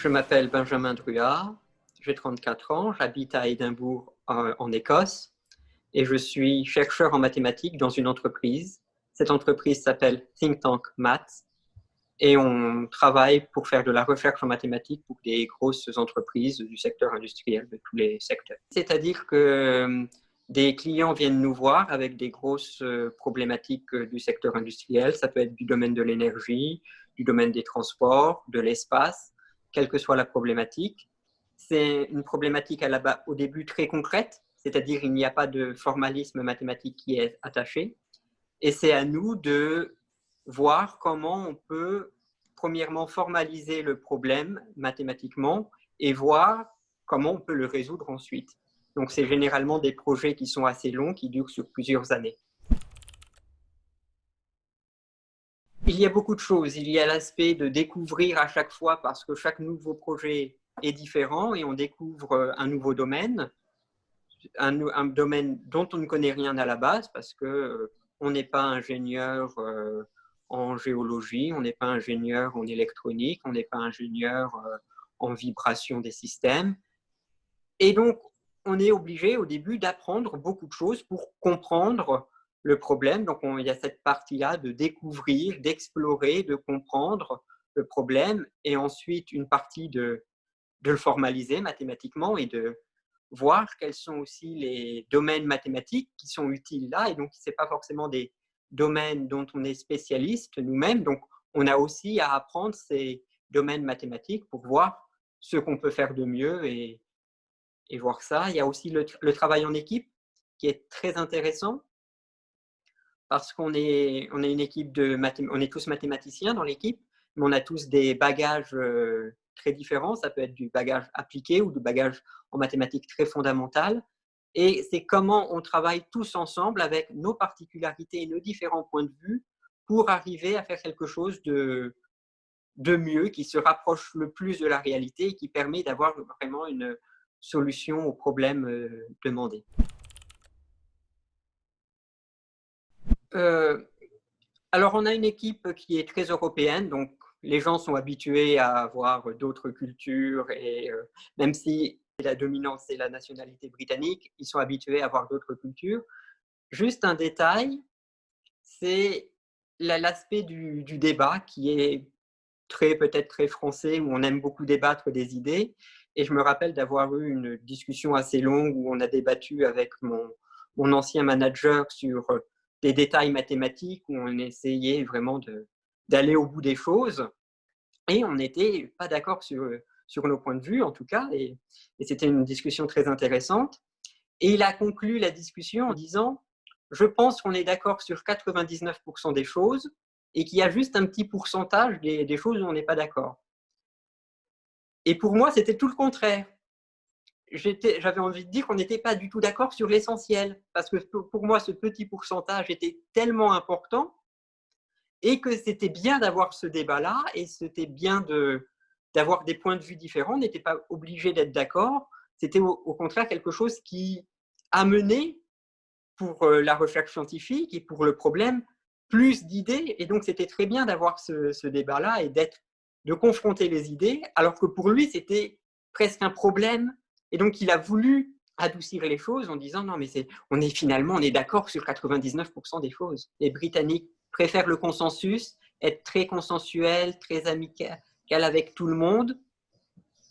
Je m'appelle Benjamin Druard, j'ai 34 ans, j'habite à Édimbourg en Écosse et je suis chercheur en mathématiques dans une entreprise. Cette entreprise s'appelle Think Tank Maths et on travaille pour faire de la recherche en mathématiques pour des grosses entreprises du secteur industriel, de tous les secteurs. C'est-à-dire que euh, des clients viennent nous voir avec des grosses euh, problématiques euh, du secteur industriel. Ça peut être du domaine de l'énergie, du domaine des transports, de l'espace, quelle que soit la problématique. C'est une problématique à la au début très concrète, c'est-à-dire il n'y a pas de formalisme mathématique qui est attaché. Et c'est à nous de voir comment on peut, premièrement, formaliser le problème mathématiquement et voir comment on peut le résoudre ensuite. Donc, c'est généralement des projets qui sont assez longs, qui durent sur plusieurs années. Y a beaucoup de choses. Il y a l'aspect de découvrir à chaque fois, parce que chaque nouveau projet est différent et on découvre un nouveau domaine, un, domaine dont on ne connaît rien à la base, parce que euh, on n'est pas ingénieur euh, en géologie, on n'est pas ingénieur en électronique, on n'est pas ingénieur euh, en vibration des systèmes. Et donc, on est obligé au début d'apprendre beaucoup de choses pour comprendre le problème. Donc, il y a cette partie-là de découvrir, d'explorer, de comprendre le problème et ensuite une partie de, de le formaliser mathématiquement et de voir quels sont aussi les domaines mathématiques qui sont utiles là. Et donc, ce n'est pas forcément des domaines dont on est spécialiste nous-mêmes. Donc, on a aussi à apprendre ces domaines mathématiques pour voir ce qu'on peut faire de mieux et, et voir ça. Il y a aussi le, travail en équipe qui est très intéressant parce qu'on est, on est une équipe de on est tous mathématiciens dans l'équipe, mais on a tous des bagages euh, très différents. Ça peut être du bagage appliqué ou du bagage en mathématiques très fondamental. Et c'est comment on travaille tous ensemble avec nos particularités et nos différents points de vue pour arriver à faire quelque chose de, de mieux, qui se rapproche le plus de la réalité et qui permet d'avoir vraiment une solution au problème euh, demandé. Euh, alors, on a une équipe qui est très européenne, donc les gens sont habitués à avoir d'autres cultures et euh, même si la dominance c'est la nationalité britannique, ils sont habitués à avoir d'autres cultures. Juste un détail, c'est l'aspect du, débat qui est très peut-être très français où on aime beaucoup débattre des idées. Et je me rappelle d'avoir eu une discussion assez longue où on a débattu avec mon, mon ancien manager sur des détails mathématiques où on essayait vraiment d'aller au bout des choses. Et on n'était pas d'accord sur, nos points de vue, en tout cas, et, c'était une discussion très intéressante. Et il a conclu la discussion en disant « Je pense qu'on est d'accord sur 99% des choses et qu'il y a juste un petit pourcentage des choses où on n'est pas d'accord. » Et pour moi, c'était tout le contraire. J'avais envie de dire qu'on n'était pas du tout d'accord sur l'essentiel, parce que pour moi, ce petit pourcentage était tellement important et que c'était bien d'avoir ce débat-là et c'était bien d'avoir des points de vue différents. On n'était pas obligé d'être d'accord. C'était au, contraire quelque chose qui amenait pour euh, la recherche scientifique et pour le problème plus d'idées. Et donc, c'était très bien d'avoir ce, débat-là et de confronter les idées, alors que pour lui, c'était presque un problème. Et donc, il a voulu adoucir les choses en disant non, mais on est finalement, on est d'accord sur 99% des choses. Les Britanniques préfèrent le consensus, être très consensuel, très amical avec tout le monde,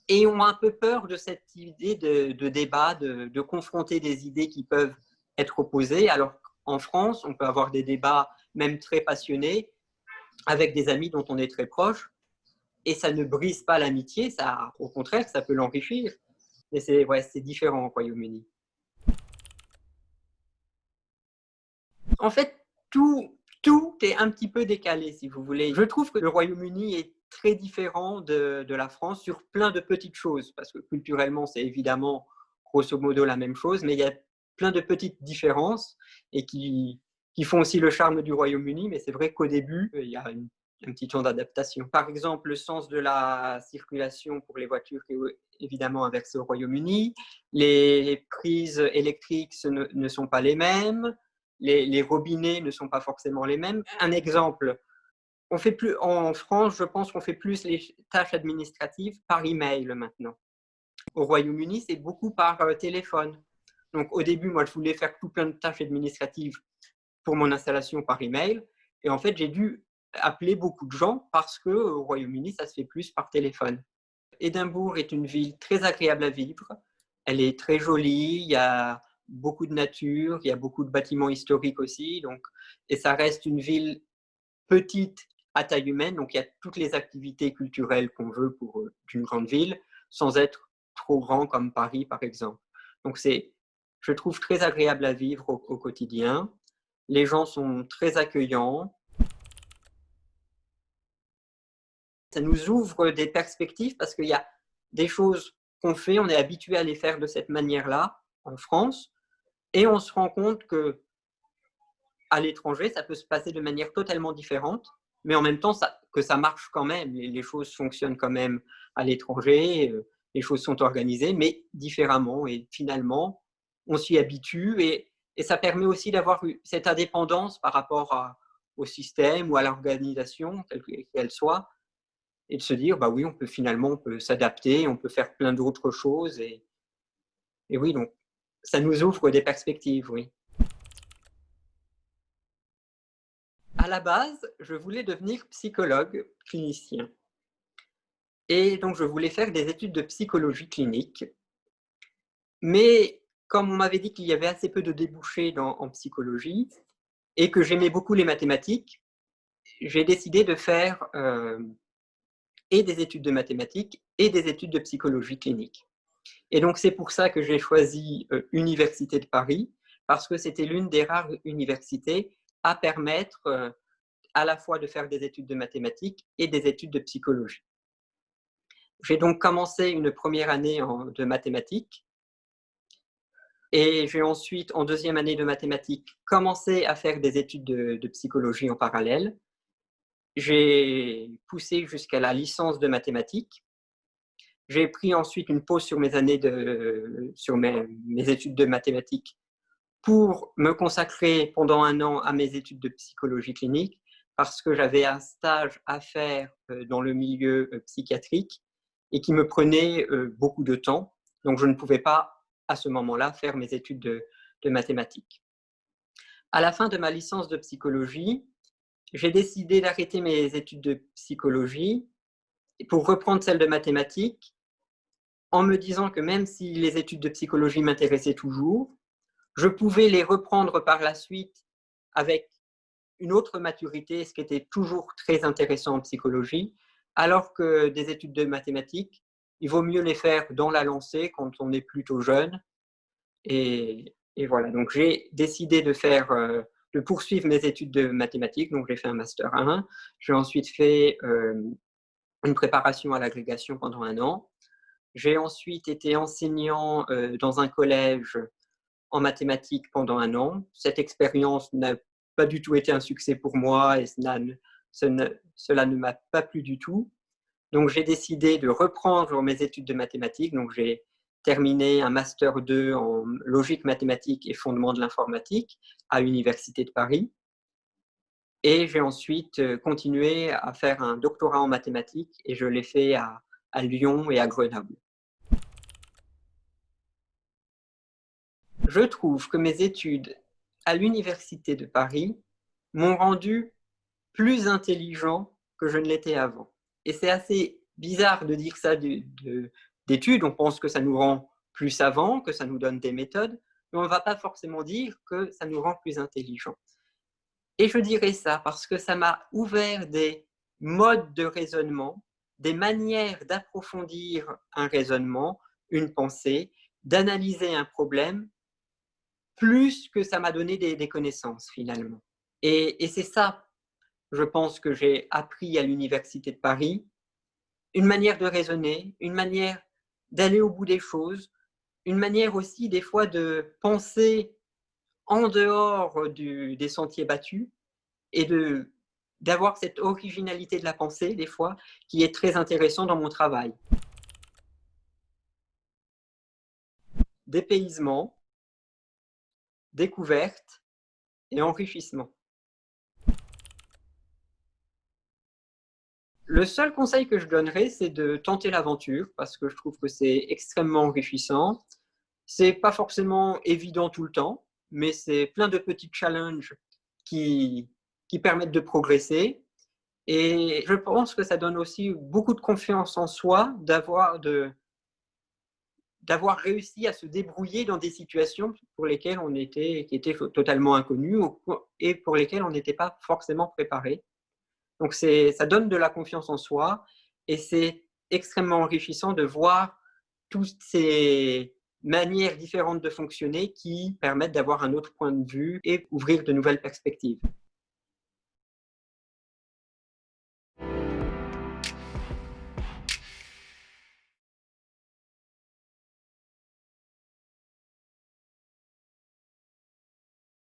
et ont un peu peur de cette idée de, débat, de, confronter des idées qui peuvent être opposées. Alors en France, on peut avoir des débats même très passionnés avec des amis dont on est très proche, et ça ne brise pas l'amitié, au contraire, ça peut l'enrichir. Mais c'est ouais, différent au Royaume-Uni. En fait, tout, tout est un petit peu décalé, si vous voulez. Je trouve que le Royaume-Uni est très différent de, la France sur plein de petites choses, parce que culturellement, c'est évidemment grosso modo la même chose, mais il y a plein de petites différences et qui, qui font aussi le charme du Royaume-Uni, mais c'est vrai qu'au début, il y a un petit temps d'adaptation. Par exemple, le sens de la circulation pour les voitures est évidemment inversé au Royaume-Uni, les prises électriques ne sont pas les mêmes, les, robinets ne sont pas forcément les mêmes. Un exemple, on fait plus, en France, je pense qu'on fait plus les tâches administratives par email maintenant. Au Royaume-Uni, c'est beaucoup par euh, téléphone. Donc au début, moi, je voulais faire tout plein de tâches administratives pour mon installation par email. Et en fait, j'ai dû appeler beaucoup de gens parce qu'au Royaume-Uni, ça se fait plus par téléphone. Édimbourg est une ville très agréable à vivre. Elle est très jolie, il y a beaucoup de nature, il y a beaucoup de bâtiments historiques aussi. Donc, et ça reste une ville petite à taille humaine, donc il y a toutes les activités culturelles qu'on veut pour euh, une grande ville, sans être trop grand comme Paris, par exemple. Donc c'est, je trouve, très agréable à vivre au quotidien. Les gens sont très accueillants, ça nous ouvre des perspectives parce qu'il y a des choses qu'on fait, on est habitué à les faire de cette manière-là en France, et on se rend compte que à l'étranger, ça peut se passer de manière totalement différente, mais en même temps que ça marche quand même, les, choses fonctionnent quand même à l'étranger, euh, les choses sont organisées, mais différemment, et finalement, on s'y habitue, et, ça permet aussi d'avoir cette indépendance par rapport au système ou à l'organisation, quelle qu'elle soit, et de se dire, bah oui, on peut finalement on peut s'adapter, on peut faire plein d'autres choses. Et, et oui, donc ça nous ouvre des perspectives, oui. À la base, je voulais devenir psychologue clinicien. Et donc, je voulais faire des études de psychologie clinique. Mais comme on m'avait dit qu'il y avait assez peu de débouchés en psychologie et que j'aimais beaucoup les mathématiques, j'ai décidé de faire euh, et des études de mathématiques et des études de psychologie clinique. Et donc, c'est pour ça que j'ai choisi euh, Université de Paris, parce que c'était l'une des rares universités à permettre euh, à la fois de faire des études de mathématiques et des études de psychologie. J'ai donc commencé une première année de mathématiques et j'ai ensuite, en deuxième année de mathématiques, commencé à faire des études de, de psychologie en parallèle. J'ai poussé jusqu'à la licence de mathématiques. J'ai pris ensuite une pause sur mes années de, sur mes, études de mathématiques pour me consacrer pendant un an à mes études de psychologie clinique parce que j'avais un stage à faire euh, dans le milieu euh, psychiatrique et qui me prenait euh, beaucoup de temps. Donc, je ne pouvais pas, à ce moment-là, faire mes études de, de mathématiques. À la fin de ma licence de psychologie, j'ai décidé d'arrêter mes études de psychologie pour reprendre celles de mathématiques en me disant que même si les études de psychologie m'intéressaient toujours, je pouvais les reprendre par la suite avec une autre maturité, ce qui était toujours très intéressant en psychologie, alors que des études de mathématiques, il vaut mieux les faire dans la lancée quand on est plutôt jeune. Et, voilà, donc j'ai décidé de faire euh, de poursuivre mes études de mathématiques. Donc, j'ai fait un Master 1. J'ai ensuite fait euh, une préparation à l'agrégation pendant un an. J'ai ensuite été enseignant euh, dans un collège en mathématiques pendant un an. Cette expérience n'a pas du tout été un succès pour moi et cela ne, m'a pas plu du tout. Donc, j'ai décidé de reprendre mes études de mathématiques. Donc, j'ai terminé un Master 2 en logique mathématique et fondement de l'informatique à l'Université de Paris. Et j'ai ensuite euh, continué à faire un doctorat en mathématiques et je l'ai fait à, à Lyon et à Grenoble. Je trouve que mes études à l'Université de Paris m'ont rendu plus intelligent que je ne l'étais avant. Et c'est assez bizarre de dire ça de, d'études, on pense que ça nous rend plus savants, que ça nous donne des méthodes, mais on ne va pas forcément dire que ça nous rend plus intelligents. Et je dirais ça parce que ça m'a ouvert des modes de raisonnement, des manières d'approfondir un raisonnement, une pensée, d'analyser un problème, plus que ça m'a donné des, connaissances finalement. Et, et c'est ça, je pense, que j'ai appris à l'Université de Paris, une manière de raisonner, une manière d'aller au bout des choses, une manière aussi des fois de penser en dehors du, des sentiers battus et d'avoir cette originalité de la pensée des fois qui est très intéressant dans mon travail. Dépaysement, découverte et enrichissement. Le seul conseil que je donnerais, c'est de tenter l'aventure parce que je trouve que c'est extrêmement enrichissant. C'est pas forcément évident tout le temps, mais c'est plein de petits challenges qui, qui permettent de progresser. Et je pense que ça donne aussi beaucoup de confiance en soi d'avoir de, d'avoir réussi à se débrouiller dans des situations pour lesquelles on était, qui étaient totalement inconnues et pour lesquelles on n'était pas forcément préparé. Donc ça donne de la confiance en soi et c'est extrêmement enrichissant de voir toutes ces manières différentes de fonctionner qui permettent d'avoir un autre point de vue et ouvrir de nouvelles perspectives.